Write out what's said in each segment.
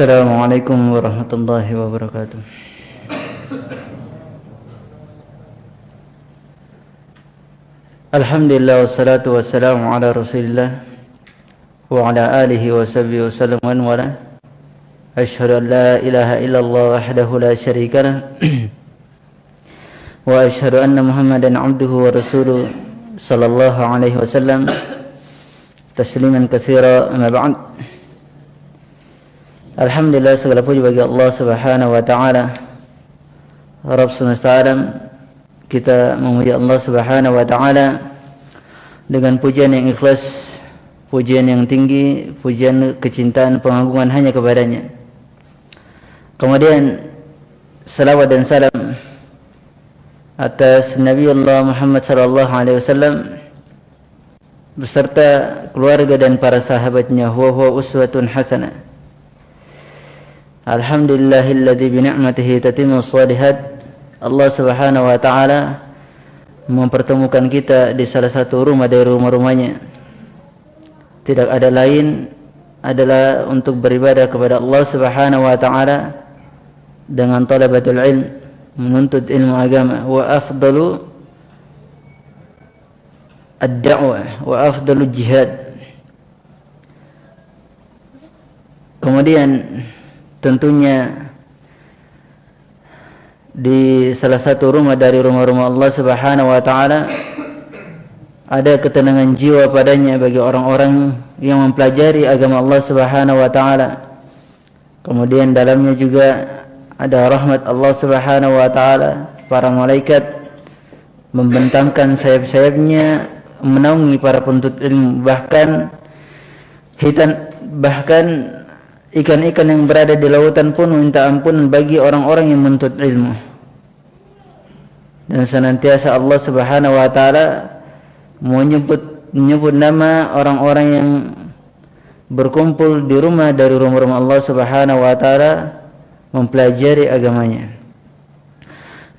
السلام عليكم ورحمة الله وبركاته. الحمد لله والصلاة والسلام على رسول الله وعلى آله وصحبه وسلم. ومن والاه أشهد أن لا إله إلا الله وحده لا شريك له وأشهد أن محمدا عبده ورسوله صلى الله عليه وسلم. تسليما كثيرا. أما بعد. Alhamdulillah segala puji bagi Allah Subhanahu wa taala. Rabb semesta alam kita memuji Allah Subhanahu wa taala dengan pujian yang ikhlas, pujian yang tinggi, pujian kecintaan pengagungan hanya kepadanya. Kemudian salawat dan salam atas Nabi Allah Muhammad sallallahu alaihi wasallam beserta keluarga dan para sahabatnya huwa huwa uswatun hasanah Alhamdulillahilladzi bi ni'matihi tatimmu shalihat. Allah Subhanahu wa taala mempertemukan kita di salah satu rumah dari rumah-rumahnya. Tidak ada lain adalah untuk beribadah kepada Allah Subhanahu wa taala dengan talabatul ilm, menuntut ilmu agama wa afdalu ad-da'wah wa afdalu jihad. Kemudian tentunya di salah satu rumah dari rumah-rumah Allah Subhanahu wa taala ada ketenangan jiwa padanya bagi orang-orang yang mempelajari agama Allah Subhanahu wa taala. Kemudian dalamnya juga ada rahmat Allah Subhanahu wa taala, para malaikat membentangkan sayap-sayapnya menaungi para penuntut ilmu bahkan hitan bahkan ikan-ikan yang berada di lautan pun minta ampun bagi orang-orang yang menuntut ilmu dan senantiasa Allah Subhanahu wa taala menyebut menyebut nama orang-orang yang berkumpul di rumah dari rumah-rumah Allah Subhanahu wa taala mempelajari agamanya.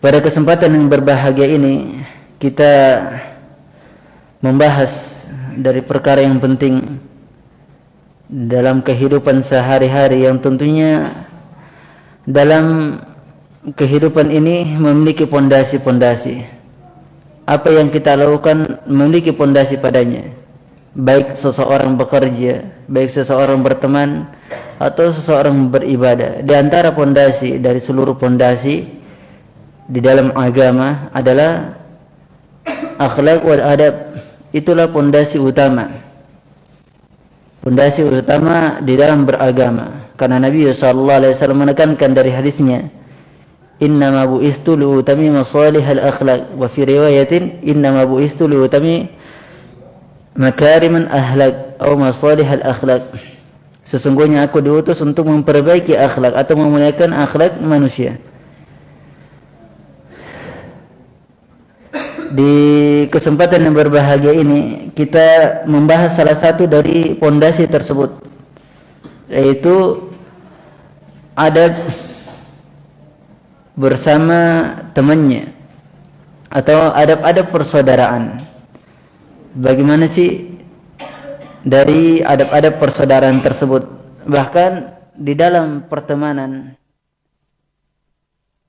Pada kesempatan yang berbahagia ini kita membahas dari perkara yang penting dalam kehidupan sehari-hari yang tentunya dalam kehidupan ini memiliki pondasi-pondasi. Apa yang kita lakukan memiliki pondasi padanya. Baik seseorang bekerja, baik seseorang berteman atau seseorang beribadah. Di antara pondasi dari seluruh pondasi di dalam agama adalah akhlak wal adab. Itulah pondasi utama Pondasi utama di dalam beragama. Karena Nabi sallallahu alaihi wasallam menekankan dari hadisnya, "Innama bu'istu liutami masalihal akhlaq." Wa fi riwayatin, "Innama bu'istu liutami makariman ahlak atau masalihal akhlaq." Sesungguhnya aku diutus untuk memperbaiki akhlak atau memuliakan akhlak manusia. Di kesempatan yang berbahagia ini kita membahas salah satu dari pondasi tersebut yaitu adab bersama temannya atau adab-adab persaudaraan. Bagaimana sih dari adab-adab persaudaraan tersebut? Bahkan di dalam pertemanan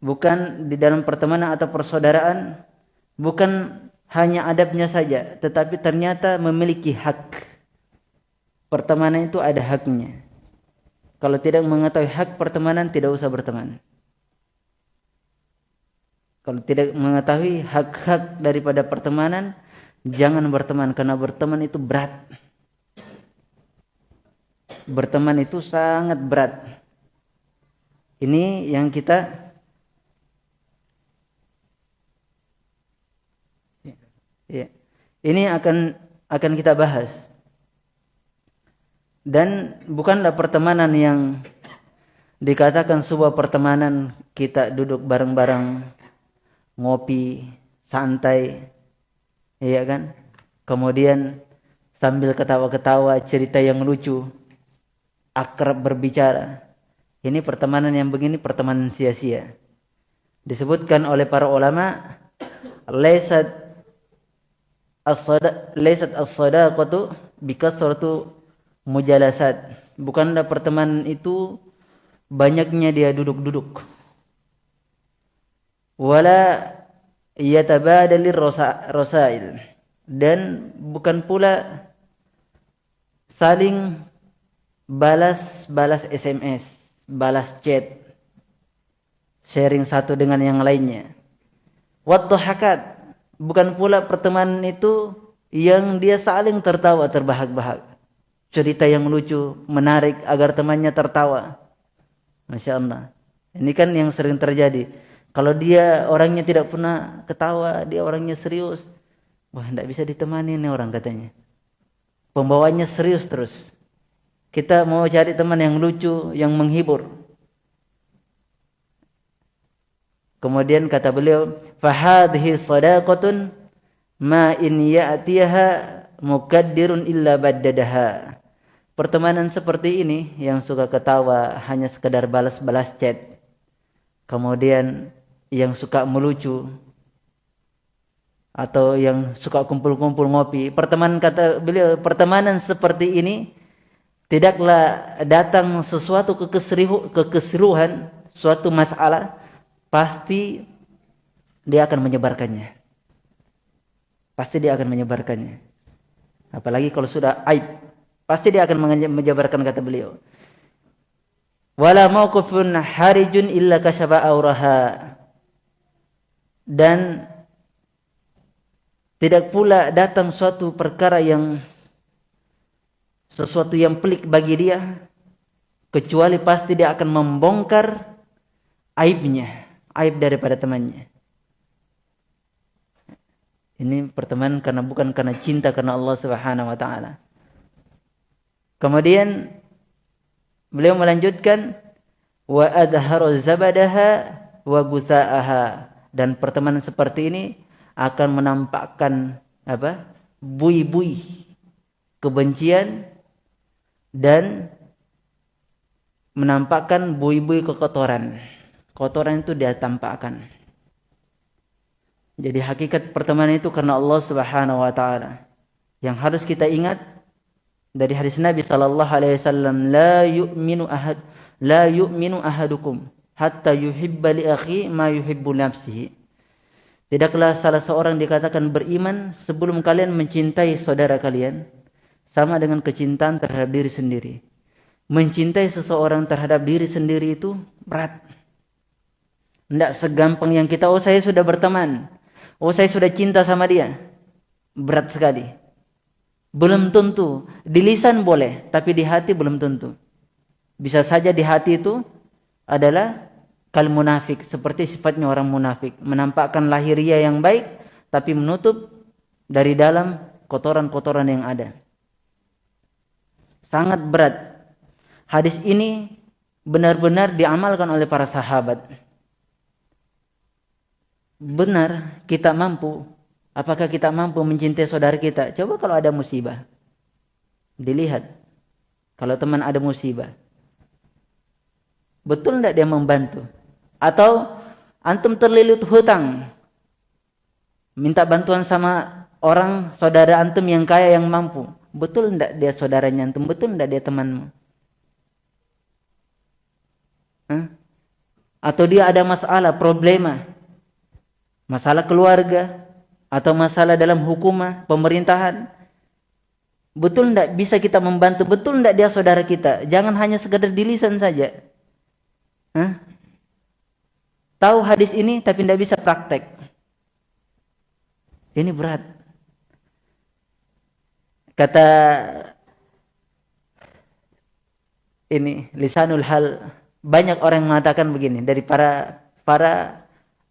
bukan di dalam pertemanan atau persaudaraan bukan hanya adabnya saja, tetapi ternyata memiliki hak. Pertemanan itu ada haknya. Kalau tidak mengetahui hak pertemanan, tidak usah berteman. Kalau tidak mengetahui hak-hak daripada pertemanan, jangan berteman karena berteman itu berat. Berteman itu sangat berat. Ini yang kita Ya. Ini akan akan kita bahas. Dan bukanlah pertemanan yang dikatakan sebuah pertemanan kita duduk bareng-bareng ngopi santai iya kan? Kemudian sambil ketawa-ketawa cerita yang lucu akrab berbicara. Ini pertemanan yang begini pertemanan sia-sia. Disebutkan oleh para ulama laisat as-sada laysat as-sadaqatu bikathratu mujalasat. Bukanlah pertemanan itu banyaknya dia duduk-duduk. Wala yatabadalir rasail dan bukan pula saling balas-balas SMS, balas chat, sharing satu dengan yang lainnya. hakat bukan pula pertemanan itu yang dia saling tertawa terbahak-bahak. Cerita yang lucu, menarik agar temannya tertawa. Masya Allah. Ini kan yang sering terjadi. Kalau dia orangnya tidak pernah ketawa, dia orangnya serius. Wah, tidak bisa ditemani nih orang katanya. Pembawanya serius terus. Kita mau cari teman yang lucu, yang menghibur. Kemudian kata beliau, "Fahadhihi sadaqatun ma in ya'tiha mukaddirun illa baddadaha." Pertemanan seperti ini yang suka ketawa hanya sekedar balas-balas chat. Kemudian yang suka melucu atau yang suka kumpul-kumpul ngopi. Pertemanan kata beliau, pertemanan seperti ini tidaklah datang sesuatu kekeseruhan, suatu masalah, pasti dia akan menyebarkannya. Pasti dia akan menyebarkannya. Apalagi kalau sudah aib Pasti dia akan menjabarkan kata beliau. Wala mauqufun harijun illa kasaba auraha. Dan tidak pula datang suatu perkara yang sesuatu yang pelik bagi dia kecuali pasti dia akan membongkar aibnya, aib daripada temannya. Ini pertemanan karena bukan karena cinta karena Allah Subhanahu wa taala. Kemudian beliau melanjutkan wa adharu zabadaha wa gusaaha dan pertemanan seperti ini akan menampakkan apa? bui-bui kebencian dan menampakkan bui-bui kekotoran. Kotoran itu dia tampakkan. Jadi hakikat pertemanan itu karena Allah Subhanahu wa taala. Yang harus kita ingat dari hadis Nabi sallallahu alaihi wasallam la yu'minu ahad la yu'minu ahadukum hatta yuhibba li akhi ma yuhibbu nafsihi Tidaklah salah seorang dikatakan beriman sebelum kalian mencintai saudara kalian sama dengan kecintaan terhadap diri sendiri. Mencintai seseorang terhadap diri sendiri itu berat. Tidak segampang yang kita, oh saya sudah berteman. Oh saya sudah cinta sama dia. Berat sekali. Belum tentu. Di lisan boleh, tapi di hati belum tentu. Bisa saja di hati itu adalah kal munafik, seperti sifatnya orang munafik, menampakkan lahiriah yang baik tapi menutup dari dalam kotoran-kotoran yang ada. Sangat berat. Hadis ini benar-benar diamalkan oleh para sahabat. Benar kita mampu Apakah kita mampu mencintai saudara kita? Coba kalau ada musibah. Dilihat. Kalau teman ada musibah. Betul tidak dia membantu? Atau antum terlilit hutang. Minta bantuan sama orang saudara antum yang kaya yang mampu. Betul tidak dia saudaranya antum? Betul tidak dia temanmu? Atau dia ada masalah, problema. Masalah keluarga, atau masalah dalam hukumah, pemerintahan. Betul tidak bisa kita membantu? Betul tidak dia saudara kita? Jangan hanya sekedar di lisan saja. Hah? Tahu hadis ini tapi tidak bisa praktek. Ini berat. Kata ini lisanul hal banyak orang mengatakan begini dari para para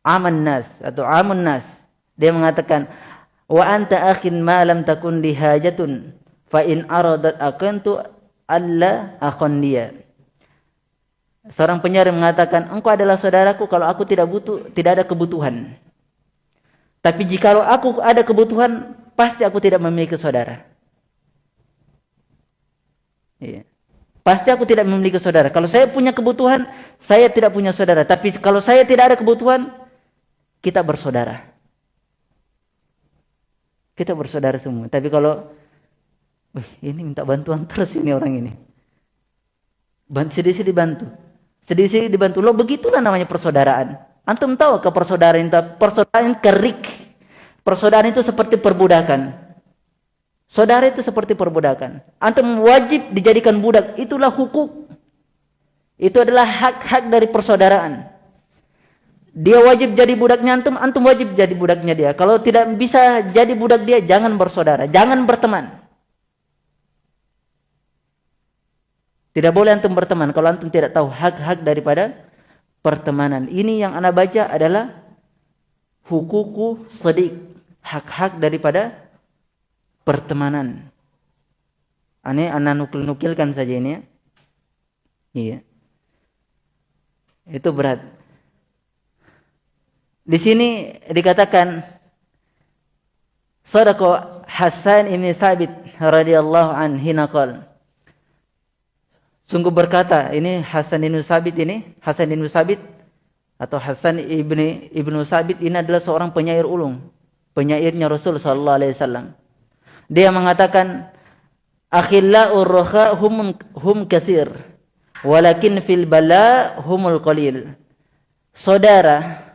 aman nas atau amun nas dia mengatakan, "Wa anta akhin ma lam takun li hajatun fa in aradat akantu alla akhon dia." Seorang penyair mengatakan, "Engkau adalah saudaraku kalau aku tidak butuh, tidak ada kebutuhan." Tapi jika aku ada kebutuhan, pasti aku tidak memiliki saudara. Iya. Pasti aku tidak memiliki saudara. Kalau saya punya kebutuhan, saya tidak punya saudara. Tapi kalau saya tidak ada kebutuhan, kita bersaudara. Kita bersaudara semua. Tapi kalau Wih, ini minta bantuan terus ini orang ini. Bantu sedih-sedih bantu. sedikit dibantu. Lo begitulah namanya persaudaraan. Antum tahu ke persaudaraan itu persaudaraan kerik. Persaudaraan itu seperti perbudakan. Saudara itu seperti perbudakan. Antum wajib dijadikan budak. Itulah hukum. Itu adalah hak-hak dari persaudaraan. Dia wajib jadi budaknya antum, antum wajib jadi budaknya dia. Kalau tidak bisa jadi budak dia, jangan bersaudara, jangan berteman. Tidak boleh antum berteman kalau antum tidak tahu hak-hak daripada pertemanan. Ini yang anda baca adalah hukuku sedik, hak-hak daripada pertemanan. Ini anda nukil-nukilkan saja ini ya. Iya. Itu berat. Di sini dikatakan Sadaqo Hasan ini Thabit radhiyallahu an hina Sungguh berkata ini Hasan bin Sabit ini Hasan bin Sabit atau Hasan ibni ibnu Sabit ini adalah seorang penyair ulung, penyairnya Rasul sallallahu alaihi wasallam. Dia mengatakan akhillau roha hum hum kathir walakin fil bala humul qalil. Saudara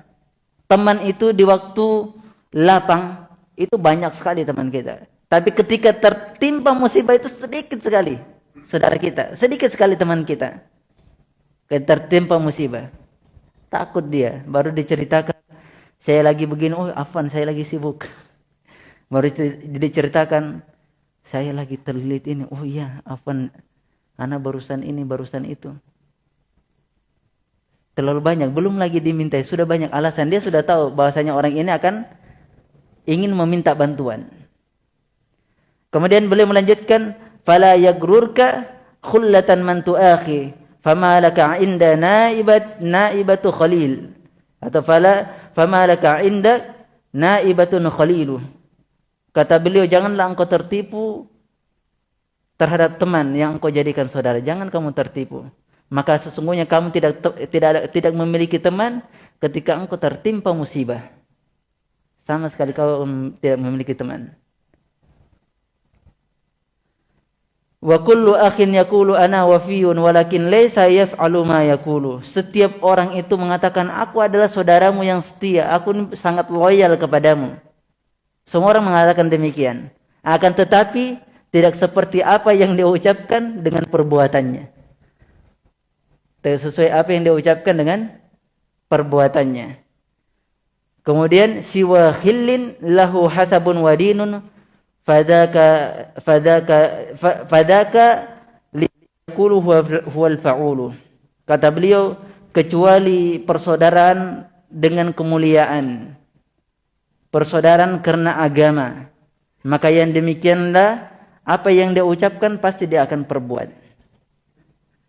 teman itu di waktu lapang itu banyak sekali teman kita. Tapi ketika tertimpa musibah itu sedikit sekali saudara kita, sedikit sekali teman kita. Ketika tertimpa musibah, takut dia, baru diceritakan saya lagi begini, oh Afan saya lagi sibuk. Baru diceritakan saya lagi terlilit ini, oh iya Afan anak barusan ini, barusan itu terlalu banyak, belum lagi dimintai, sudah banyak alasan. Dia sudah tahu bahwasanya orang ini akan ingin meminta bantuan. Kemudian beliau melanjutkan, "Fala yagrurka khullatan man tuakhi, fama laka 'inda naibat naibatu khalil." Atau fala fama laka 'inda naibatun khalilu. Kata beliau, janganlah engkau tertipu terhadap teman yang engkau jadikan saudara. Jangan kamu tertipu maka sesungguhnya kamu tidak tidak tidak memiliki teman ketika engkau tertimpa musibah. Sama sekali kau tidak memiliki teman. Wa kullu akhin yaqulu ana wafiyun walakin laysa yaf'alu ma yaqulu. Setiap orang itu mengatakan aku adalah saudaramu yang setia, aku sangat loyal kepadamu. Semua orang mengatakan demikian. Akan tetapi tidak seperti apa yang dia ucapkan dengan perbuatannya sesuai apa yang dia ucapkan dengan perbuatannya. Kemudian siwa khillin lahu hasabun wadinun fadaka fadaka fadaka liqulu huwal fa'ulu. Kata beliau kecuali persaudaraan dengan kemuliaan. Persaudaraan karena agama. Maka yang demikianlah apa yang dia ucapkan pasti dia akan perbuat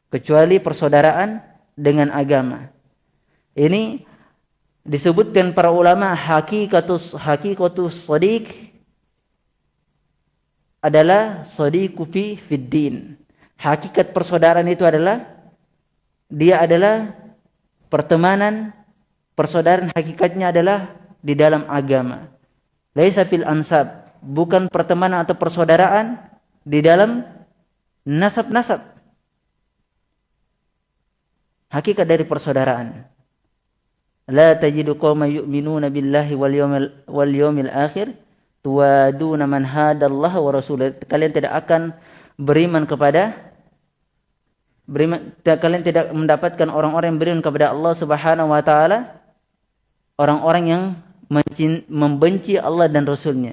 kecuali persaudaraan dengan agama. Ini disebutkan para ulama hakikatus hakikatus sadiq adalah sadiqu fi fiddin. Hakikat persaudaraan itu adalah dia adalah pertemanan persaudaraan hakikatnya adalah di dalam agama. Laisa fil ansab, bukan pertemanan atau persaudaraan di dalam nasab-nasab hakikat dari persaudaraan. La tajidu qauman yu'minuna billahi wal yawmil wal yawmil akhir tuwaduna man hadallaha wa rasulah. Kalian tidak akan beriman kepada beriman kalian tidak mendapatkan orang-orang yang beriman kepada Allah Subhanahu wa taala orang-orang yang membenci Allah dan Rasulnya.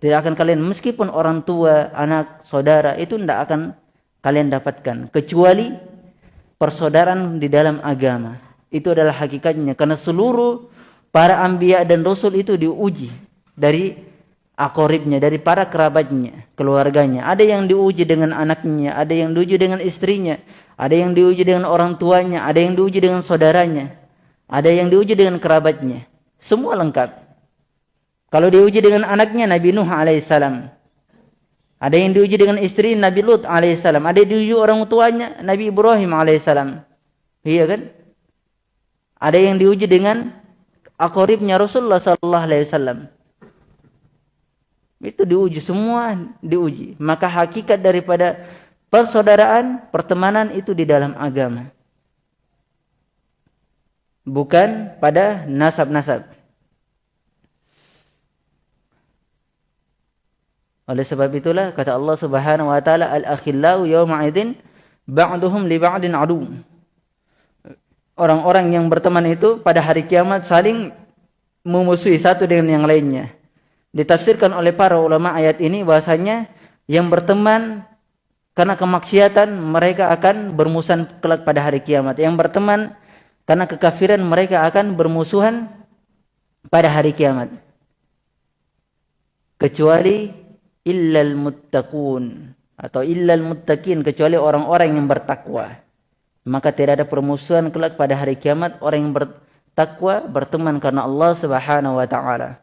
Tidak akan kalian meskipun orang tua, anak, saudara itu tidak akan kalian dapatkan kecuali persaudaraan di dalam agama. Itu adalah hakikatnya karena seluruh para anbiya dan rasul itu diuji dari akoribnya, dari para kerabatnya, keluarganya. Ada yang diuji dengan anaknya, ada yang diuji dengan istrinya, ada yang diuji dengan orang tuanya, ada yang diuji dengan saudaranya, ada yang diuji dengan kerabatnya. Semua lengkap. Kalau diuji dengan anaknya Nabi Nuh alaihissalam, ada yang diuji dengan istri Nabi Lut alaihissalam. Ada yang diuji orang tuanya Nabi Ibrahim alaihissalam. Iya kan? Ada yang diuji dengan akoribnya Rasulullah sallallahu alaihi wasallam. Itu diuji semua diuji. Maka hakikat daripada persaudaraan, pertemanan itu di dalam agama. Bukan pada nasab-nasab. Oleh sebab itulah kata Allah Subhanahu wa taala al-akhillau yawma idzin ba'duhum li ba'din adu. Orang-orang yang berteman itu pada hari kiamat saling memusuhi satu dengan yang lainnya. Ditafsirkan oleh para ulama ayat ini bahasanya yang berteman karena kemaksiatan mereka akan bermusuhan kelak pada hari kiamat. Yang berteman karena kekafiran mereka akan bermusuhan pada hari kiamat. Kecuali illal muttaqun atau illal muttaqin kecuali orang-orang yang bertakwa. Maka tidak ada permusuhan kelak pada hari kiamat orang yang bertakwa berteman karena Allah Subhanahu wa taala.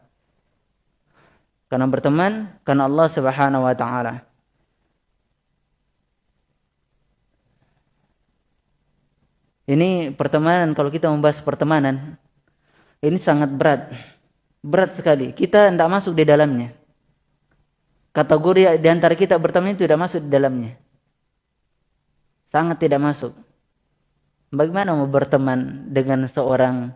Karena berteman karena Allah Subhanahu wa taala. Ini pertemanan kalau kita membahas pertemanan ini sangat berat. Berat sekali. Kita tidak masuk di dalamnya kategori di antara kita berteman itu tidak masuk di dalamnya. Sangat tidak masuk. Bagaimana mau berteman dengan seorang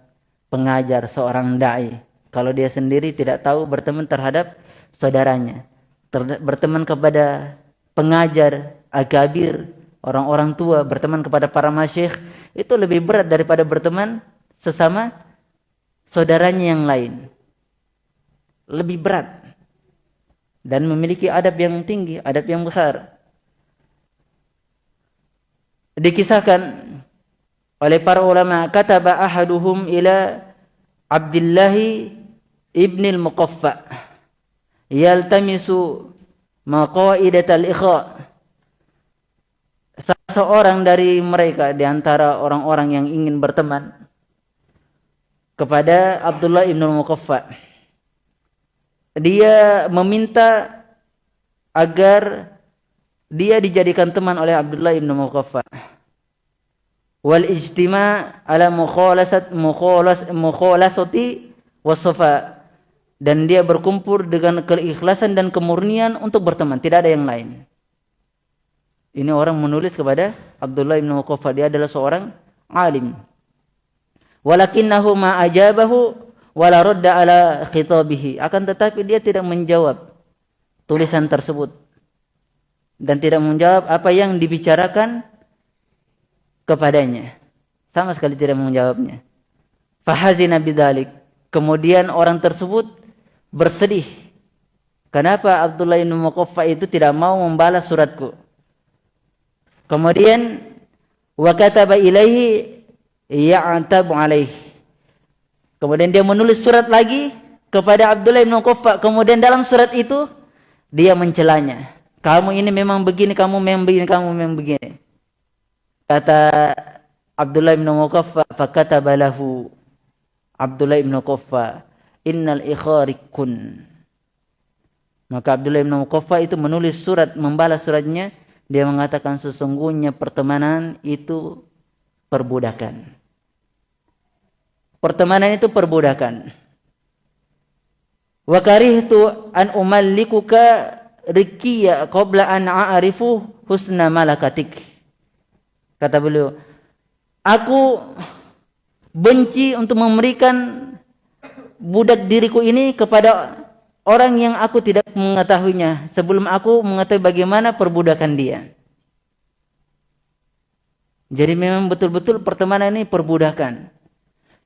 pengajar, seorang dai kalau dia sendiri tidak tahu berteman terhadap saudaranya. Ter berteman kepada pengajar, agabir, orang-orang tua, berteman kepada para masyikh itu lebih berat daripada berteman sesama saudaranya yang lain. Lebih berat dan memiliki adab yang tinggi, adab yang besar. Dikisahkan oleh para ulama kataba ahaduhum ila Abdullah ibn al-Muqaffa yaltamisu maqaidat al-ikha seorang dari mereka di antara orang-orang yang ingin berteman kepada Abdullah ibn al-Muqaffa dia meminta agar dia dijadikan teman oleh Abdullah ibn Muqaffa. Wal ijtima ala mukhalasat mukhalas mukhalasati wasafa dan dia berkumpul dengan keikhlasan dan kemurnian untuk berteman, tidak ada yang lain. Ini orang menulis kepada Abdullah ibn Muqaffa, dia adalah seorang alim. Walakinnahu ma ajabahu wala radda ala khitabihi. Akan tetapi dia tidak menjawab tulisan tersebut. Dan tidak menjawab apa yang dibicarakan kepadanya. Sama sekali tidak menjawabnya. Fahazina bidzalik. Kemudian orang tersebut bersedih. Kenapa Abdullah bin Muqaffa itu tidak mau membalas suratku? Kemudian wa kataba ilaihi ya'tabu alaihi Kemudian dia menulis surat lagi kepada Abdullah bin Quffa. Kemudian dalam surat itu dia mencelanya. Kamu ini memang begini, kamu memang begini, kamu memang begini. Kata Abdullah bin Quffa, fakataba lahu Abdullah bin Quffa, innal ikharikun. Maka Abdullah bin Quffa itu menulis surat, membalas suratnya. Dia mengatakan sesungguhnya pertemanan itu perbudakan. Pertemanan itu perbudakan. Wa karihtu an umallikuka rikiya qabla an a'rifu husna malakatik. Kata beliau, aku benci untuk memberikan budak diriku ini kepada orang yang aku tidak mengetahuinya sebelum aku mengetahui bagaimana perbudakan dia. Jadi memang betul-betul pertemanan ini perbudakan.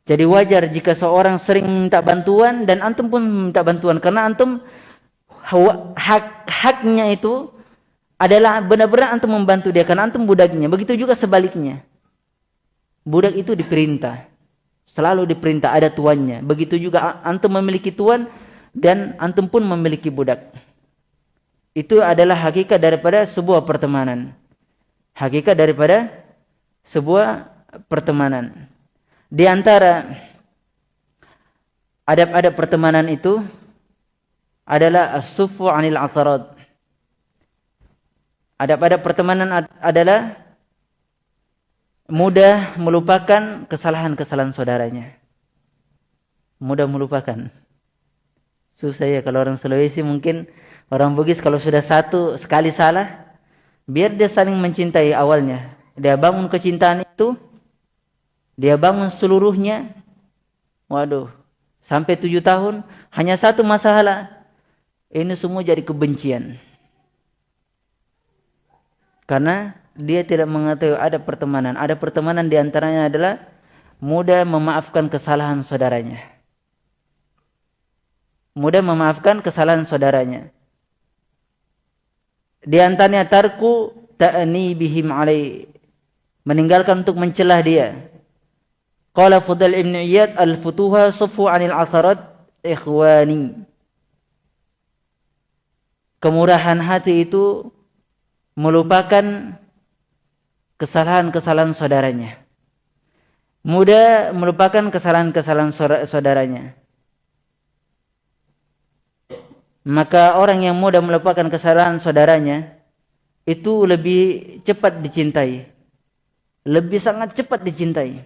Jadi wajar jika seorang sering minta bantuan dan antum pun minta bantuan karena antum hak haknya itu adalah benar-benar antum membantu dia karena antum budaknya. Begitu juga sebaliknya. Budak itu diperintah. Selalu diperintah ada tuannya. Begitu juga antum memiliki tuan dan antum pun memiliki budak. Itu adalah hakikat daripada sebuah pertemanan. Hakikat daripada sebuah pertemanan. Di antara adab-adab pertemanan itu adalah as-sufu 'anil atarad. Adab-adab pertemanan adalah mudah melupakan kesalahan-kesalahan saudaranya. Mudah melupakan. Susah ya kalau orang Sulawesi mungkin orang Bugis kalau sudah satu sekali salah biar dia saling mencintai awalnya dia bangun kecintaan itu dia bangun seluruhnya. Waduh sampai tujuh tahun hanya satu masalah. Ini semua jadi kebencian. Karena dia tidak mengetahui ada pertemanan. Ada pertemanan diantaranya adalah mudah memaafkan kesalahan saudaranya. Mudah memaafkan kesalahan saudaranya. Di antaranya tarku ta'ni bihim alai. Meninggalkan untuk mencelah dia qala fudal ibn iyad al futuha sufu anil atharat ikhwani kemurahan hati itu melupakan kesalahan-kesalahan saudaranya mudah melupakan kesalahan-kesalahan saudaranya maka orang yang mudah melupakan kesalahan saudaranya itu lebih cepat dicintai. Lebih sangat cepat dicintai.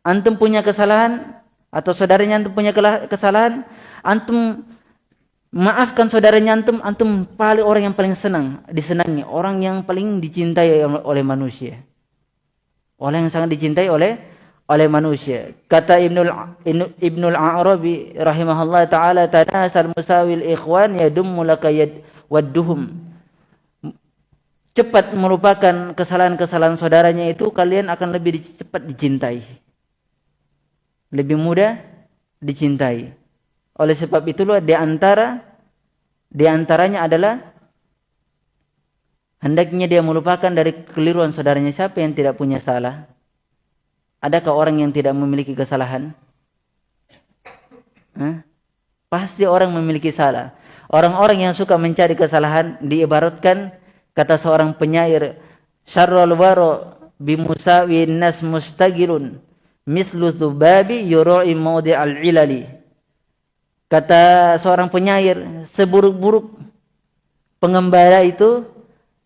Antum punya kesalahan atau saudaranya antum punya kesalahan, antum maafkan saudaranya antum, antum paling orang yang paling senang, disenangi, orang yang paling dicintai oleh manusia. Orang yang sangat dicintai oleh oleh manusia. Kata Ibnul Ibnul Arabi rahimahullah taala tanasal musawil ikhwan yadummu laka wadduhum. Cepat melupakan kesalahan-kesalahan saudaranya itu kalian akan lebih cepat dicintai. Lebih mudah dicintai. Oleh sebab itulah di antara di antaranya adalah hendaknya dia melupakan dari keliruan saudaranya siapa yang tidak punya salah Adakah orang yang tidak memiliki kesalahan? Hah? Pasti orang memiliki salah. Orang-orang yang suka mencari kesalahan diibaratkan kata seorang penyair syarrul waro bimusawi nas mustagilun mislu dhubabi yura'i al ilali. Kata seorang penyair seburuk-buruk pengembala itu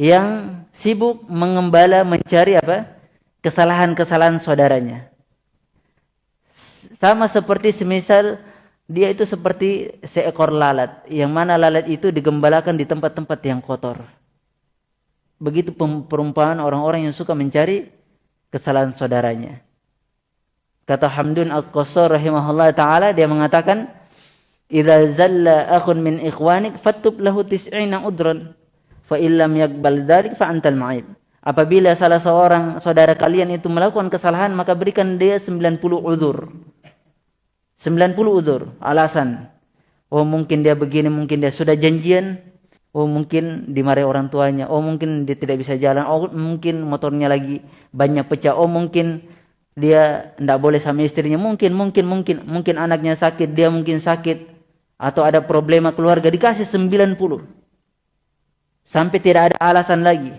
yang sibuk mengembala mencari apa? kesalahan-kesalahan saudaranya. Sama seperti semisal dia itu seperti seekor lalat, yang mana lalat itu digembalakan di tempat-tempat yang kotor. Begitu perumpamaan orang-orang yang suka mencari kesalahan saudaranya. Kata Hamdun Al-Qasar rahimahullah ta'ala, dia mengatakan, Iza zalla akhun min ikhwanik, fattub lahu tis'ina udran, fa illam fa antal ma'ib. Apabila salah seorang saudara kalian itu melakukan kesalahan, maka berikan dia 90 uzur. 90 uzur, alasan. Oh mungkin dia begini, mungkin dia sudah janjian. Oh mungkin dimarahi orang tuanya. Oh mungkin dia tidak bisa jalan. Oh mungkin motornya lagi banyak pecah. Oh mungkin dia tidak boleh sama istrinya. Mungkin, mungkin, mungkin. Mungkin anaknya sakit, dia mungkin sakit. Atau ada problema keluarga, dikasih 90. Sampai tidak ada alasan lagi.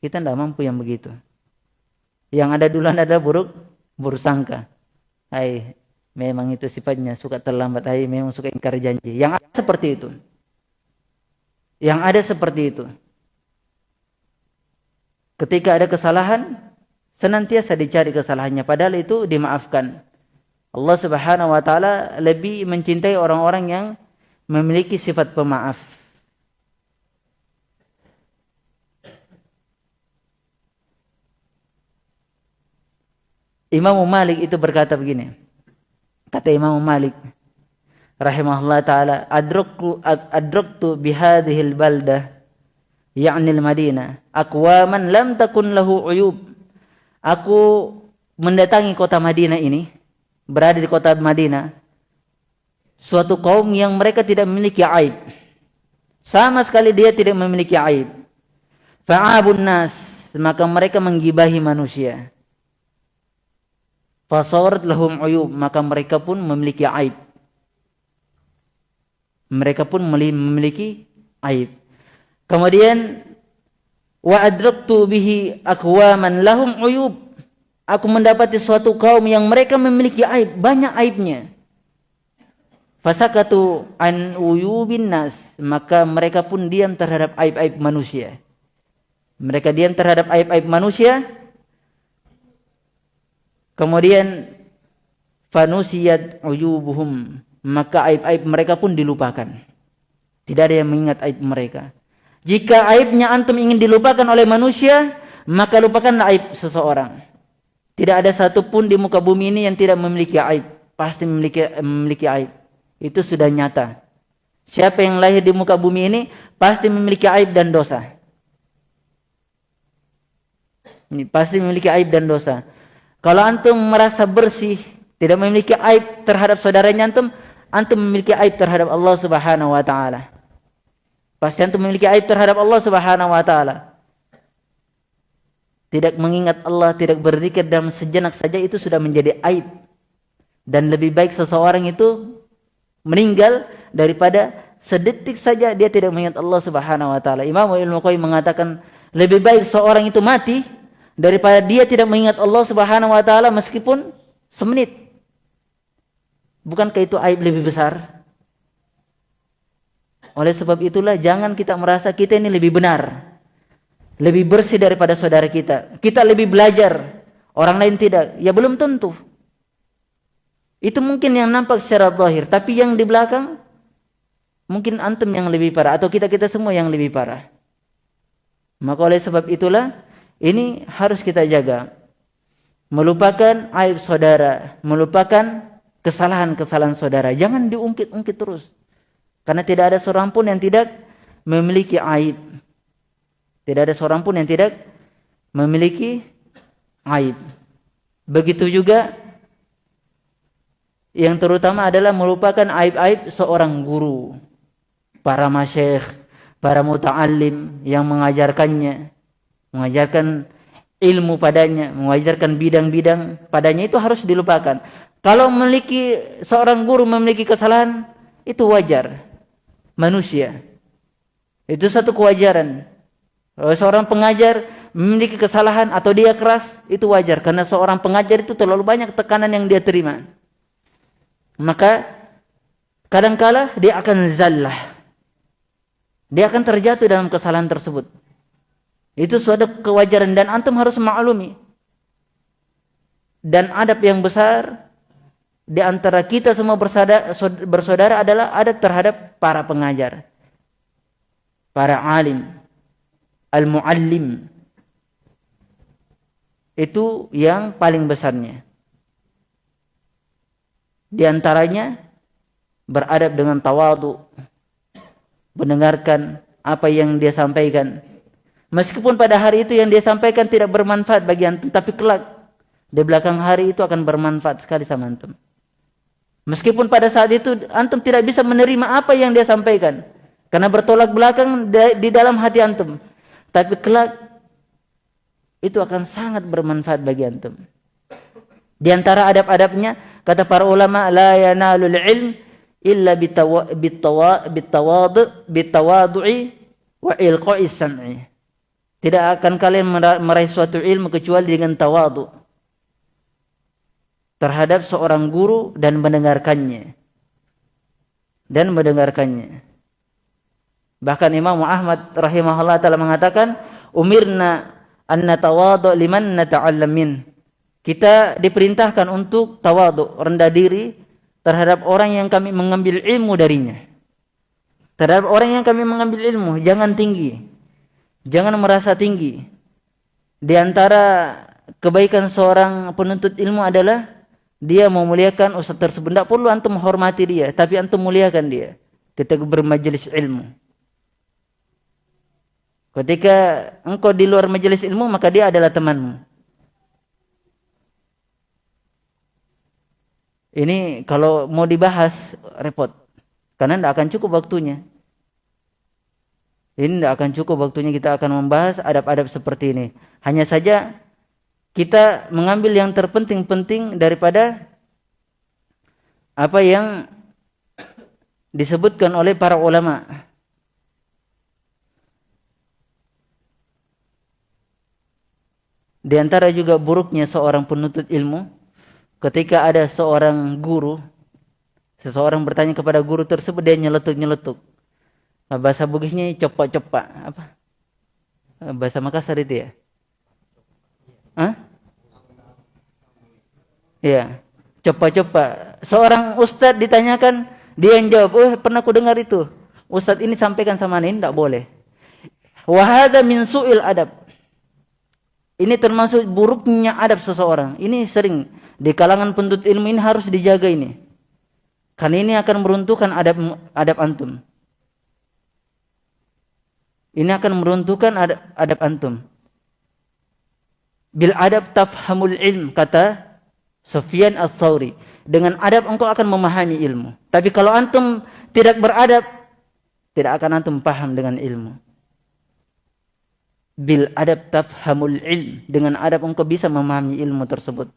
Kita tidak mampu yang begitu. Yang ada duluan adalah buruk, buruk sangka. Hai, memang itu sifatnya suka terlambat. Hai, memang suka ingkar janji. Yang ada seperti itu. Yang ada seperti itu. Ketika ada kesalahan, senantiasa dicari kesalahannya. Padahal itu dimaafkan. Allah subhanahu wa ta'ala lebih mencintai orang-orang yang memiliki sifat pemaaf. Imam Malik itu berkata begini. Kata Imam Malik rahimahullah taala, adraktu adraktu bihadhil baldah yakni al-Madinah aqwaman lam takun lahu uyub. Aku mendatangi kota Madinah ini, berada di kota Madinah, suatu kaum yang mereka tidak memiliki aib. Sama sekali dia tidak memiliki aib. Fa'abun nas, maka mereka menggibahi manusia. Fasawarat lahum uyub, maka mereka pun memiliki aib. Mereka pun memiliki aib. Kemudian wa adraktu bihi aqwaman lahum uyub. Aku mendapati suatu kaum yang mereka memiliki aib, banyak aibnya. Fasakatu an uyubin nas, maka mereka pun diam terhadap aib-aib manusia. Mereka diam terhadap aib-aib manusia Kemudian fanusiyat uyubuhum maka aib-aib mereka pun dilupakan. Tidak ada yang mengingat aib mereka. Jika aibnya antum ingin dilupakan oleh manusia, maka lupakanlah aib seseorang. Tidak ada satupun di muka bumi ini yang tidak memiliki aib. Pasti memiliki, memiliki aib. Itu sudah nyata. Siapa yang lahir di muka bumi ini, pasti memiliki aib dan dosa. Ini pasti memiliki aib dan dosa. Kalau antum merasa bersih, tidak memiliki aib terhadap saudaranya antum, antum memiliki aib terhadap Allah Subhanahu wa taala. Pasti antum memiliki aib terhadap Allah Subhanahu wa taala tidak mengingat Allah, tidak berzikir dalam sejenak saja itu sudah menjadi aib. Dan lebih baik seseorang itu meninggal daripada sedetik saja dia tidak mengingat Allah Subhanahu wa taala. Imam Ibnu Qayyim mengatakan lebih baik seorang itu mati daripada dia tidak mengingat Allah Subhanahu wa taala meskipun semenit. Bukankah itu aib lebih besar? Oleh sebab itulah jangan kita merasa kita ini lebih benar lebih bersih daripada saudara kita. Kita lebih belajar, orang lain tidak. Ya belum tentu. Itu mungkin yang nampak secara zahir, tapi yang di belakang mungkin antum yang lebih parah atau kita-kita semua yang lebih parah. Maka oleh sebab itulah ini harus kita jaga. Melupakan aib saudara, melupakan kesalahan-kesalahan saudara. Jangan diungkit-ungkit terus. Karena tidak ada seorang pun yang tidak memiliki aib. Tidak ada seorang pun yang tidak memiliki aib. Begitu juga yang terutama adalah melupakan aib-aib seorang guru, para masyayikh, para muta'allim yang mengajarkannya, mengajarkan ilmu padanya, mengajarkan bidang-bidang padanya itu harus dilupakan. Kalau memiliki seorang guru memiliki kesalahan, itu wajar. Manusia. Itu satu kewajaran. Kalau seorang pengajar memiliki kesalahan atau dia keras, itu wajar. Karena seorang pengajar itu terlalu banyak tekanan yang dia terima. Maka kadangkala dia akan zallah. Dia akan terjatuh dalam kesalahan tersebut. Itu suatu kewajaran dan antum harus maklumi. Dan adab yang besar di antara kita semua bersaudara, adalah adab terhadap para pengajar. Para alim al-muallim itu yang paling besarnya. Di antaranya beradab dengan tawadu, mendengarkan apa yang dia sampaikan. Meskipun pada hari itu yang dia sampaikan tidak bermanfaat bagi antum, tapi kelak di belakang hari itu akan bermanfaat sekali sama antum. Meskipun pada saat itu antum tidak bisa menerima apa yang dia sampaikan, karena bertolak belakang di dalam hati antum. Tapi kelak itu akan sangat bermanfaat bagi antum. Di antara adab-adabnya kata para ulama ilm illa bitawadu bitawadu'i wa ilqa'i sam'i. Tidak akan kalian meraih suatu ilmu kecuali dengan tawadu terhadap seorang guru dan mendengarkannya. Dan mendengarkannya. Bahkan Imam Ahmad rahimahullah taala mengatakan, "Umirna an natawadu liman nata'allam min." Kita diperintahkan untuk tawadu, rendah diri terhadap orang yang kami mengambil ilmu darinya. Terhadap orang yang kami mengambil ilmu, jangan tinggi. Jangan merasa tinggi. Di antara kebaikan seorang penuntut ilmu adalah dia memuliakan ustaz tersebut. Tidak perlu antum menghormati dia, tapi antum muliakan dia ketika bermajelis ilmu. Ketika engkau di luar majelis ilmu, maka dia adalah temanmu. Ini kalau mau dibahas, repot. Karena tidak akan cukup waktunya. Ini tidak akan cukup waktunya kita akan membahas adab-adab seperti ini. Hanya saja kita mengambil yang terpenting-penting daripada apa yang disebutkan oleh para ulama. Di antara juga buruknya seorang penuntut ilmu ketika ada seorang guru seseorang bertanya kepada guru tersebut dia nyeletuk-nyeletuk. Bahasa Bugisnya copak-copak apa? Bahasa Makassar itu ya? Hah? Iya, copak-copak. Seorang ustadz ditanyakan, dia yang jawab, "Oh, pernah aku dengar itu." Ustadz ini sampaikan sama ini tidak boleh. Wahada min su'il adab. Ini termasuk buruknya adab seseorang. Ini sering di kalangan penduduk ilmu ini harus dijaga ini. Karena ini akan meruntuhkan adab adab antum. Ini akan meruntuhkan adab, adab antum. Bil adab tafhamul ilm kata Sufyan al-Thawri. Dengan adab engkau akan memahami ilmu. Tapi kalau antum tidak beradab, tidak akan antum paham dengan ilmu. Bil adab tafhamul ilm. Dengan adab engkau bisa memahami ilmu tersebut.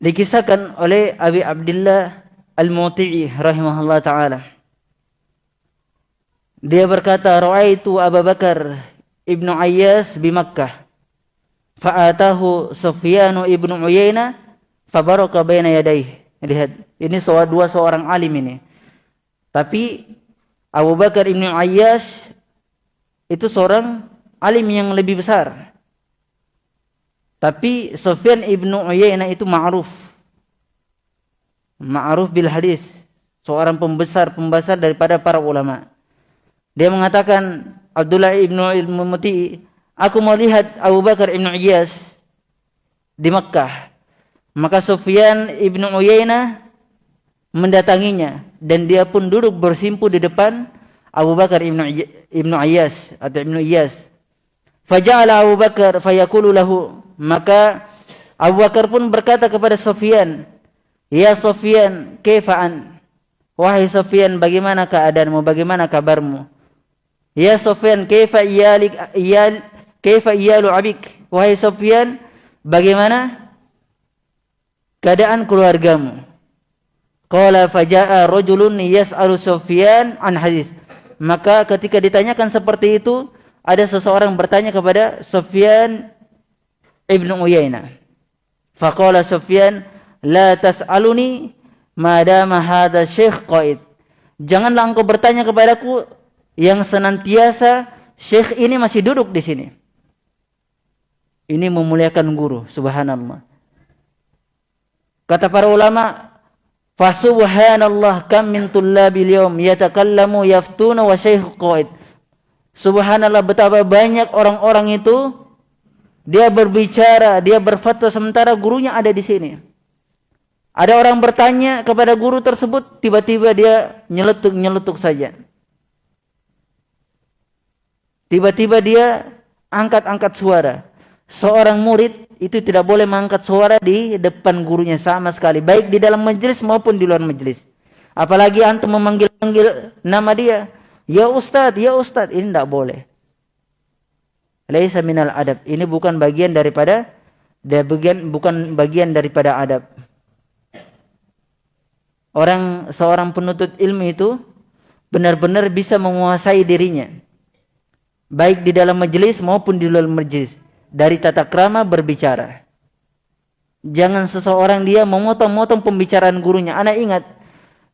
Dikisahkan oleh Abi Abdullah Al-Muti'i rahimahullah taala. Dia berkata, "Ra'aitu Abu Bakar Ibnu Ayyas di Makkah. Fa'atahu Sufyan Ibnu Uyainah fabaraka baina yadayhi." Lihat, ini soal dua seorang alim ini. Tapi Abu Bakar Ibnu Ayyas itu seorang alim yang lebih besar. Tapi Sufyan ibnu Uyainah itu ma'ruf. Ma'ruf bil hadis. Seorang pembesar-pembesar daripada para ulama. Dia mengatakan Abdullah ibnu Ilmu Muti, aku mau lihat Abu Bakar ibnu Iyas di Mekkah. Maka Sufyan ibnu Uyainah mendatanginya dan dia pun duduk bersimpu di depan Abu Bakar ibnu Iyas atau ibnu Iyas. Faja'ala Abu Bakar fayaqulu lahu maka Abu Bakar pun berkata kepada Sofyan, Ya Sofyan, kefaan. Wahai Sofyan, bagaimana keadaanmu? Bagaimana kabarmu? Ya Sofyan, kefa iyalik iyal kefa iyalu abik? Wahai Sofyan, bagaimana keadaan keluargamu? Qala faja'a rajulun yas'alu Sofyan an hadis. Maka ketika ditanyakan seperti itu, ada seseorang bertanya kepada Sofyan Ibnu Uyainah. Faqala Sufyan, "La tas'aluni madama hadha syekh qaid." Janganlah engkau bertanya kepadaku yang senantiasa syekh ini masih duduk di sini. Ini memuliakan guru, subhanallah. Kata para ulama, "Fasubhanallah kam min tullabil yawm yatakallamu yaftuna wa syekh qaid." Subhanallah betapa banyak orang-orang itu dia berbicara, dia berfatwa sementara gurunya ada di sini. Ada orang bertanya kepada guru tersebut, tiba-tiba dia nyeletuk-nyeletuk saja. Tiba-tiba dia angkat-angkat suara. Seorang murid itu tidak boleh mengangkat suara di depan gurunya sama sekali, baik di dalam majelis maupun di luar majelis. Apalagi antum memanggil-manggil nama dia, ya Ustadz, ya Ustadz, ini tidak boleh laisa minal adab. Ini bukan bagian daripada dia bagian bukan bagian daripada adab. Orang seorang penuntut ilmu itu benar-benar bisa menguasai dirinya. Baik di dalam majelis maupun di luar majelis. Dari tata krama berbicara. Jangan seseorang dia memotong-motong pembicaraan gurunya. Anak ingat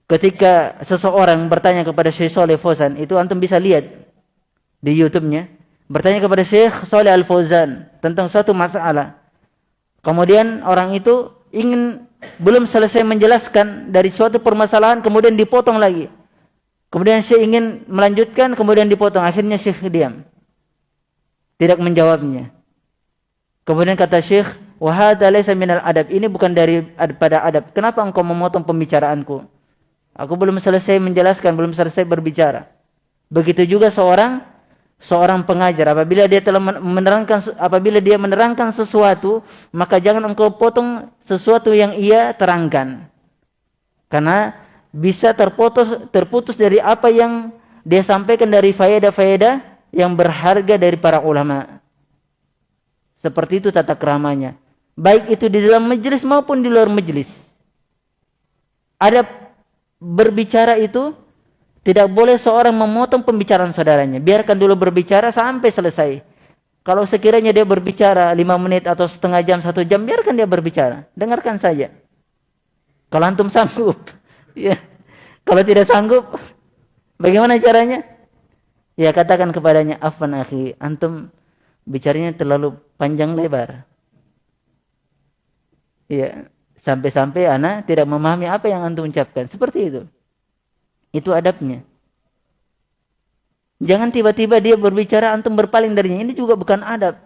ketika seseorang bertanya kepada Syekh Soleh Fozan, itu antum bisa lihat di YouTube-nya bertanya kepada Syekh Saleh Al Fauzan tentang suatu masalah. Kemudian orang itu ingin belum selesai menjelaskan dari suatu permasalahan kemudian dipotong lagi. Kemudian Syekh ingin melanjutkan kemudian dipotong. Akhirnya Syekh diam. Tidak menjawabnya. Kemudian kata Syekh, "Wahada laysa minal adab." Ini bukan dari pada adab. Kenapa engkau memotong pembicaraanku? Aku belum selesai menjelaskan, belum selesai berbicara. Begitu juga seorang seorang pengajar. Apabila dia telah menerangkan apabila dia menerangkan sesuatu maka jangan engkau potong sesuatu yang ia terangkan. Karena bisa terputus terputus dari apa yang dia sampaikan dari faedah-faedah yang berharga dari para ulama. Seperti itu tata keramanya. Baik itu di dalam majelis maupun di luar majelis ada berbicara itu tidak boleh seorang memotong pembicaraan saudaranya. Biarkan dulu berbicara sampai selesai. Kalau sekiranya dia berbicara lima menit atau setengah jam, satu jam, biarkan dia berbicara. Dengarkan saja. Kalau antum sanggup. ya. Kalau tidak sanggup, bagaimana caranya? Ya katakan kepadanya, Afan akhi, antum bicaranya terlalu panjang lebar. Ya, sampai-sampai anak tidak memahami apa yang antum ucapkan. Seperti itu. Itu adabnya. Jangan tiba-tiba dia berbicara antum berpaling darinya. Ini juga bukan adab.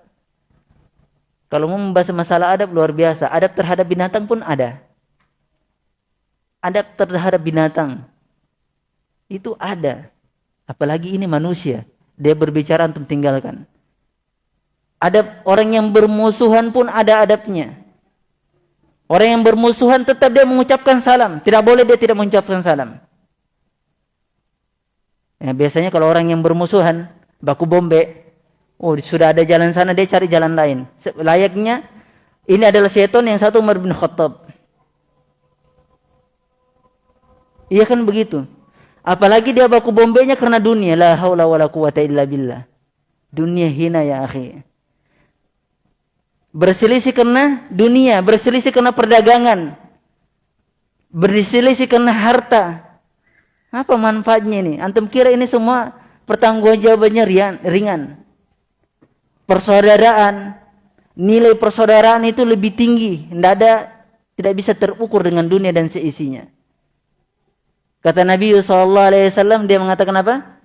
Kalau mau membahas masalah adab luar biasa. Adab terhadap binatang pun ada. Adab terhadap binatang. Itu ada. Apalagi ini manusia. Dia berbicara antum tinggalkan. Adab orang yang bermusuhan pun ada adabnya. Orang yang bermusuhan tetap dia mengucapkan salam. Tidak boleh dia tidak mengucapkan salam. Ya, biasanya kalau orang yang bermusuhan, baku bombe, oh sudah ada jalan sana, dia cari jalan lain. Layaknya, ini adalah syaitan yang satu Umar bin Khattab. Iya kan begitu. Apalagi dia baku bombenya karena dunia. La haula wa la quwata illa billah. Dunia hina ya akhi. Berselisih karena dunia. Berselisih karena perdagangan. Berselisih karena harta. Apa manfaatnya ini? Antum kira ini semua pertanggungjawabannya ringan. Persaudaraan, nilai persaudaraan itu lebih tinggi. Tidak ada, tidak bisa terukur dengan dunia dan seisinya. Kata Nabi SAW, dia mengatakan apa?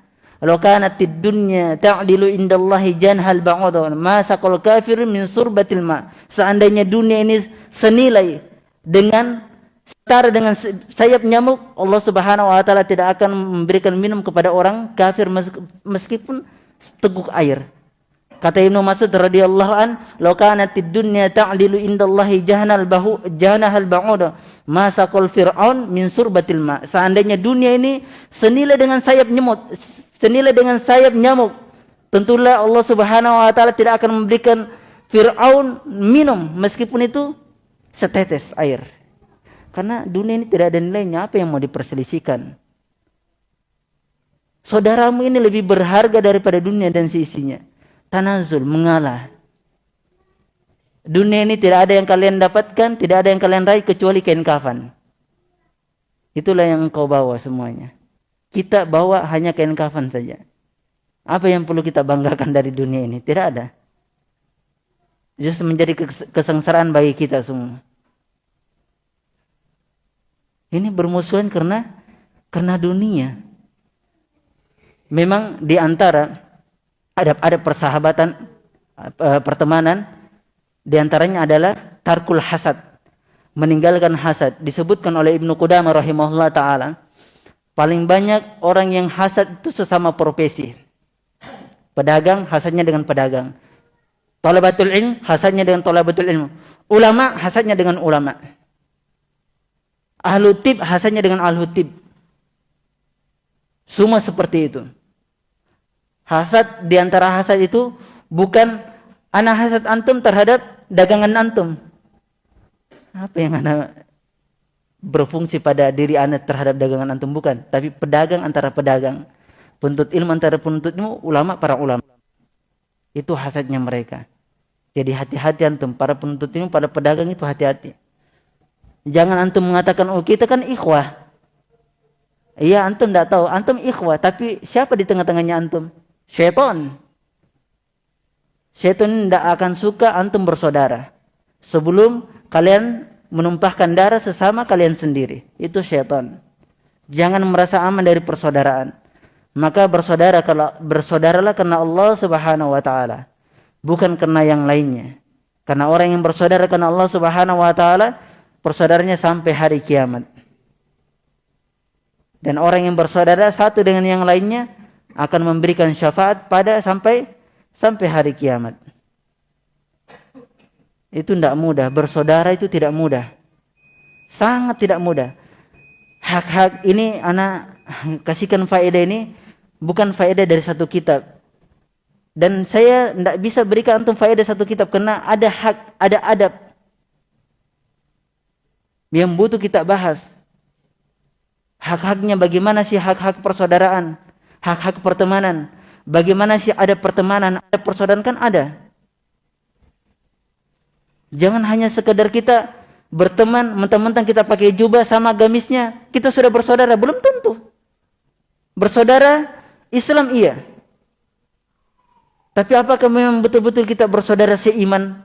Kalau kanat dunya ta'dilu indallahi janhal ba'udun, ma saqal kafir min surbatil ma. Seandainya dunia ini senilai dengan setara dengan sayap nyamuk, Allah Subhanahu wa taala tidak akan memberikan minum kepada orang kafir meskipun teguk air. Kata Ibnu Mas'ud radhiyallahu an, "Law kanatid dunya ta'dilu indallahi jahnal bahu jahnahal ba'ud, ma saqal fir'aun min surbatil ma." Seandainya dunia ini senilai dengan sayap nyamuk, senilai dengan sayap nyamuk, tentulah Allah Subhanahu wa taala tidak akan memberikan Fir'aun minum meskipun itu setetes air. Karena dunia ini tidak ada nilainya, apa yang mau diperselisihkan? Saudaramu ini lebih berharga daripada dunia dan sisinya. Tanazul, mengalah. Dunia ini tidak ada yang kalian dapatkan, tidak ada yang kalian raih kecuali kain kafan. Itulah yang engkau bawa semuanya. Kita bawa hanya kain kafan saja. Apa yang perlu kita banggakan dari dunia ini? Tidak ada. Justru menjadi kesengsaraan bagi kita semua. Ini bermusuhan karena karena dunia. Memang di antara ada ada persahabatan uh, pertemanan di antaranya adalah tarkul hasad. Meninggalkan hasad disebutkan oleh Ibnu Qudamah rahimahullah taala paling banyak orang yang hasad itu sesama profesi. Pedagang hasadnya dengan pedagang. Talabatul ilm hasadnya dengan talabatul ilmu. Ulama hasadnya dengan ulama. Ahlu tib hasannya dengan ahlu tib. Semua seperti itu. Hasad di antara hasad itu bukan anak hasad antum terhadap dagangan antum. Apa yang anak berfungsi pada diri anak terhadap dagangan antum bukan, tapi pedagang antara pedagang, penuntut ilmu antara penuntut ilmu, ulama para ulama. Itu hasadnya mereka. Jadi hati-hati antum para penuntut ilmu, para pedagang itu hati-hati. Jangan antum mengatakan, oh kita kan ikhwah. Iya antum tidak tahu, antum ikhwah. Tapi siapa di tengah-tengahnya antum? Syaitan. Syaitan tidak akan suka antum bersaudara. Sebelum kalian menumpahkan darah sesama kalian sendiri. Itu syaitan. Jangan merasa aman dari persaudaraan. Maka bersaudara kalau bersaudaralah karena Allah Subhanahu wa taala, bukan karena yang lainnya. Karena orang yang bersaudara karena Allah Subhanahu wa taala persaudaranya sampai hari kiamat. Dan orang yang bersaudara satu dengan yang lainnya akan memberikan syafaat pada sampai sampai hari kiamat. Itu tidak mudah. Bersaudara itu tidak mudah. Sangat tidak mudah. Hak-hak ini anak kasihkan faedah ini bukan faedah dari satu kitab. Dan saya tidak bisa berikan antum faedah satu kitab karena ada hak, ada adab yang butuh kita bahas. Hak-haknya bagaimana sih hak-hak persaudaraan, hak-hak pertemanan, bagaimana sih ada pertemanan, ada persaudaraan kan ada. Jangan hanya sekedar kita berteman, mentang-mentang kita pakai jubah sama gamisnya, kita sudah bersaudara, belum tentu. Bersaudara Islam iya. Tapi apakah memang betul-betul kita bersaudara seiman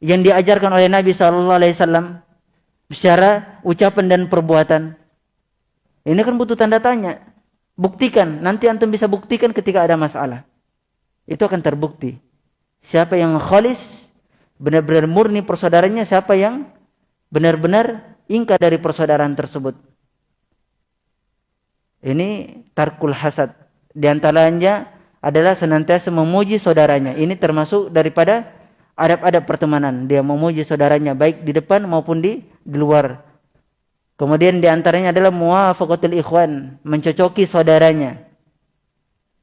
yang diajarkan oleh Nabi sallallahu alaihi wasallam secara ucapan dan perbuatan? Ini kan butuh tanda tanya. Buktikan, nanti antum bisa buktikan ketika ada masalah. Itu akan terbukti. Siapa yang khalis benar-benar murni persaudaranya siapa yang benar-benar ingkar dari persaudaraan tersebut. Ini tarkul hasad. Di antaranya adalah senantiasa memuji saudaranya. Ini termasuk daripada adab-adab pertemanan. Dia memuji saudaranya baik di depan maupun di, di luar. Kemudian di antaranya adalah muwafaqatul ikhwan, mencocoki saudaranya.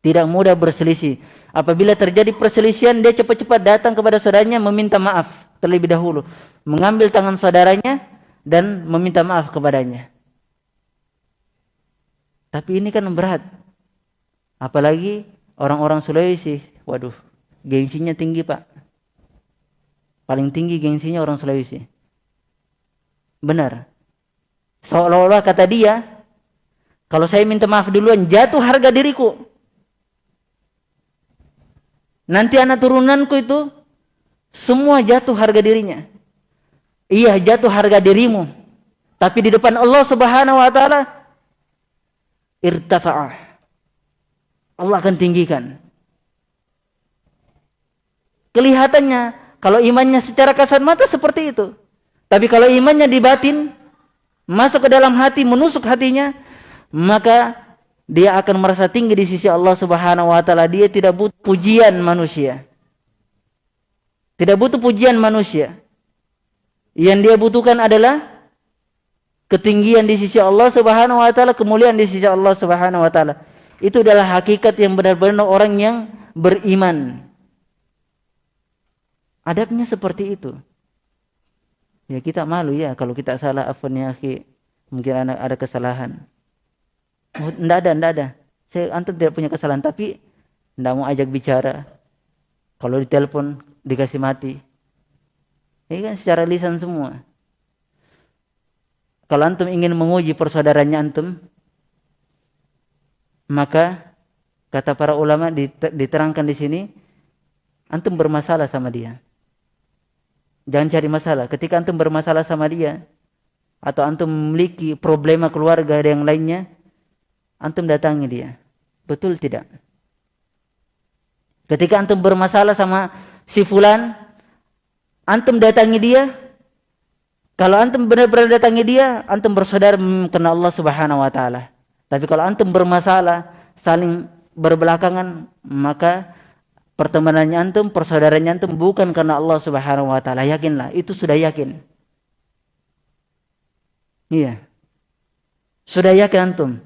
Tidak mudah berselisih. Apabila terjadi perselisihan, dia cepat-cepat datang kepada saudaranya meminta maaf terlebih dahulu. Mengambil tangan saudaranya dan meminta maaf kepadanya. Tapi ini kan berat. Apalagi orang-orang Sulawesi. Waduh, gengsinya tinggi pak. Paling tinggi gengsinya orang Sulawesi. Benar. Seolah-olah kata dia, kalau saya minta maaf duluan, jatuh harga diriku. Nanti anak turunanku itu semua jatuh harga dirinya. Iya jatuh harga dirimu. Tapi di depan Allah subhanahu wa ta'ala irtafa'ah. Allah akan tinggikan. Kelihatannya kalau imannya secara kasat mata seperti itu. Tapi kalau imannya di batin, masuk ke dalam hati, menusuk hatinya, maka dia akan merasa tinggi di sisi Allah Subhanahu wa taala. Dia tidak butuh pujian manusia. Tidak butuh pujian manusia. Yang dia butuhkan adalah ketinggian di sisi Allah Subhanahu wa taala, kemuliaan di sisi Allah Subhanahu wa taala. Itu adalah hakikat yang benar-benar orang yang beriman. Adabnya seperti itu. Ya kita malu ya kalau kita salah afwan ya Mungkin ada kesalahan. Enggak ada, enggak ada. Saya antum tidak punya kesalahan, tapi enggak mau ajak bicara. Kalau ditelepon dikasih mati. Ini kan secara lisan semua. Kalau antum ingin menguji persaudaranya antum, maka kata para ulama diterangkan di sini, antum bermasalah sama dia. Jangan cari masalah. Ketika antum bermasalah sama dia, atau antum memiliki problema keluarga yang lainnya, antum datangi dia. Betul tidak? Ketika antum bermasalah sama si fulan, antum datangi dia. Kalau antum benar-benar datangi dia, antum bersaudara karena Allah Subhanahu wa taala. Tapi kalau antum bermasalah, saling berbelakangan, maka pertemanannya antum, persaudaranya antum bukan karena Allah Subhanahu wa taala. Yakinlah, itu sudah yakin. Iya. Sudah yakin antum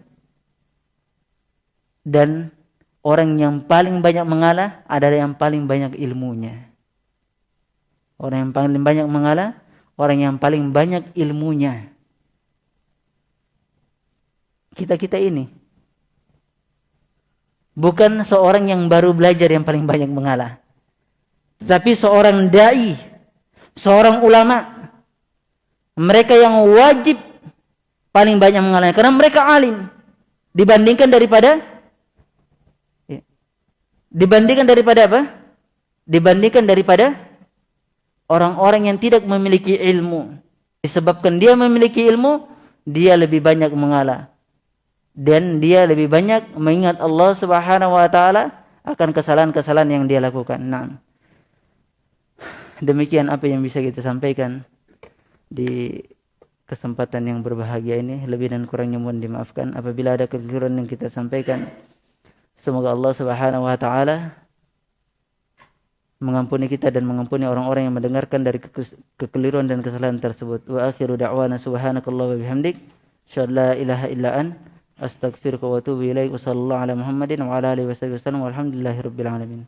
dan orang yang paling banyak mengalah adalah yang paling banyak ilmunya. Orang yang paling banyak mengalah, orang yang paling banyak ilmunya. Kita-kita ini. Bukan seorang yang baru belajar yang paling banyak mengalah. Tapi seorang da'i, seorang ulama. Mereka yang wajib paling banyak mengalah. Karena mereka alim. Dibandingkan daripada Dibandingkan daripada apa? Dibandingkan daripada orang-orang yang tidak memiliki ilmu. Disebabkan dia memiliki ilmu, dia lebih banyak mengalah. Dan dia lebih banyak mengingat Allah Subhanahu wa taala akan kesalahan-kesalahan yang dia lakukan. Nah. Demikian apa yang bisa kita sampaikan di kesempatan yang berbahagia ini. Lebih dan kurangnya mohon dimaafkan apabila ada kekeliruan yang kita sampaikan. Semoga Allah Subhanahu wa taala mengampuni kita dan mengampuni orang-orang yang mendengarkan dari kekeliruan dan kesalahan tersebut. Wa akhiru da'wana subhanakallah wa bihamdik. Syalla ilaha illa an. Astaghfiruka wa atubu ilaik. Wa sallallahu ala Muhammadin wa ala alihi wa sallam. Walhamdulillahi rabbil alamin.